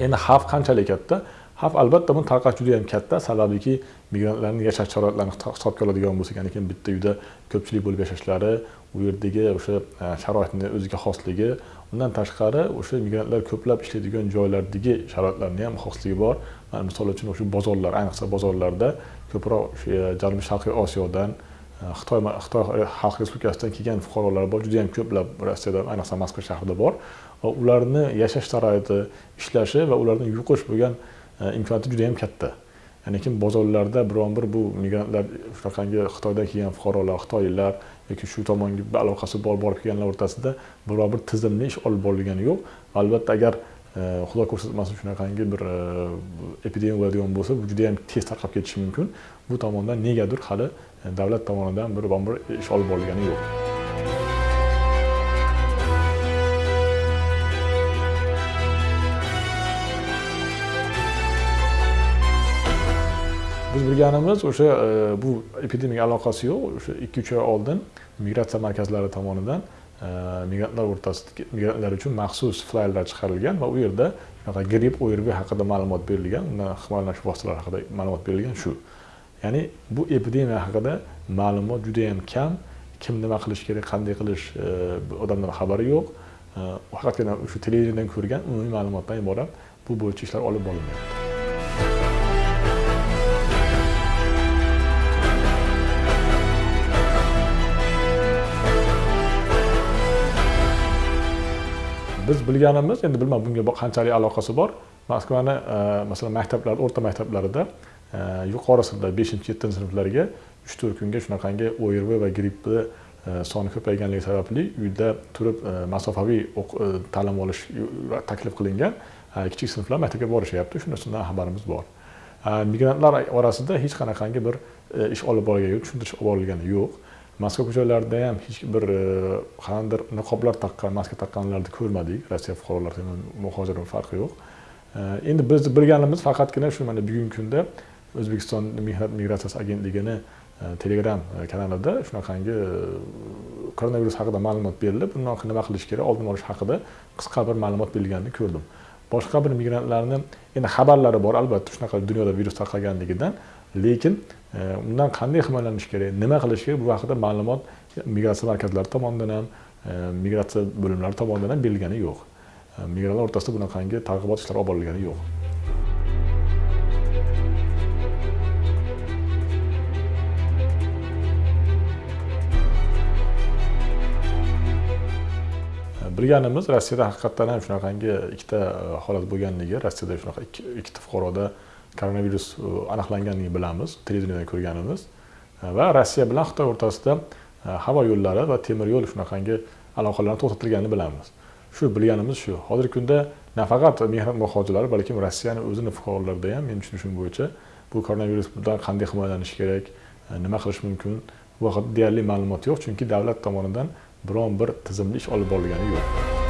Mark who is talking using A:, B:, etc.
A: endi xavf qanchalik katta? Xavf albatta buni tarqash juda yam katta sababiki migrantlarni yashash sharoitlarini hisobga oladigan bo'lsak ya'ni bitta uyda ko'pchilik bo'lib yashashlari u yerdagi o'sha e, sharoitni o'ziga xosligi undan tashqari o'sha migrantlar ko'plab ishlaydigan joylardagi sharoitlarni ham xosligi bor. Misol uchun o'sha bozorlar ayniqsa bozorlarda ko'proq e, janubiy sharqiy osiyodan xitoy xitoy e, xalq respublikasidan kelgan fuqarolar bor juda yam ko'plab rossiyada ayniqsa moskva shahrida bor. Va ularni yashash sharoiti ishlashi va ularni yuqish bo'lgan e, imkoniyati juda yam katta. Ya'ni kim bozorlarda biron bir bu migrantlar shunaqangi xitoydan kelgan fuqarolar xitoyliklar yoki shu tomonga aloqasi bor borib kelganlar o'rtasida biror bir tizimli ish olib borilgani yo'q. Albatta agar e, xudo ko'rsatmasin shunaqangi bir epidemiya bo'ladigan bo'lsa bu juda yam tez tarqab ketishi mumkin. Bu tomondan negadir hali davlat tomonidan bir bir ish olib borilgani yo'q. Biz bilganimiz o'sha e, bu epidemiyaga aloqasi yo'q. O'sha ikki uch oy oldin migratsiya markazlari tomonidan e, migrantlar o'rtasida migrantlar uchun maxsus flayerlar chiqarilgan va u yerda shunaqa gripp o'rv haqida ma'lumot berilgan undan himoyalanish vositalari haqida ma'lumot berilgan shu. Ya'ni bu epidemiya haqida ma'lumot juda yam kam. Kim nima qilish kerak qanday qilish e, xabari yo'q. E, faqatgina shu televidendan ko'rgan umumiy ma'lumotdan iborat bu bo'yicha ishlar olib borilmayapti. Biz bilganimiz endi bilmadim bunga qanchalik aloqasi bor. Moskvani e, masalan maktablar o'rta maktablarida yuqori sinflar beshinchi yettinchi sinflarga uch to'rt kunga shunaqangi o'rv va grippni e, soni ko'payganligi sababli uyda turib e, masofaviy e, ta'lim olish taklif qilingan kichik sinflar maktabga borishyapti. Shunisidan xabarimiz bor. Migrantlar orasida hech qanaqangi bir ish olib borilgani yo'q tushuntirish olib borilgani yo'q. Moskva ko'chalarida ham hech bir qanaqadir niqoblar taqqan maska taqqanlarni ko'rmadik. Rossiya fuqarolari muhojirlar farqi yo'q. Endi biz bilganimiz faqatgina shu mana bugungi kunda o'zbekiston mehnat migratsiyasi agentligini e, telegram e, kanalida shunaqangi e, koronavirus haqida ma'lumot berilib bundan nima qilish kerak oldini olish haqida qisqa bir ma'lumot berilganini ko'rdim. Boshqa bir migrantlarni endi xabarlari bor albatta shunaqa dunyoda virus tarqalganligidan lekin undan qanday himoyalanish kerak nima qilish kerak bu haqida ma'lumot migratsiya markazlari tomonidan ham migratsiya bo'limlari tomonidan ham berilgani yo'q. Migrantlar o'rtasida bunaqangi targ'ibot ishlari olib borilgani yo'q. Bilganimiz rossiyada haqiqatdan ham shunaqangi ikkita e, holat bo'lganligi rossiyada shunaqa ikkita fuqaroda koronavirus e, aniqlanganligini bilamiz televideniyada ko'rganimiz. E, va rossiya bilan xitoy o'rtasida e, havo yo'llari va temir yo'l shunaqangi aloqalarni to'xtatilganini bilamiz. Shu bilganimiz shu. Hozirgi kunda nafaqat mehnat muhojirlari balkim rossiyani o'zini fuqarolarida ham meni tushunishim bo'yicha bu koronavirusdan qanday himoyalanish kerak nima qilish mumkin bu haqida deyarli ma'lumot yo'q. Chunki davlat tomonidan biron bir tizimli ish olib borilgani yo'q.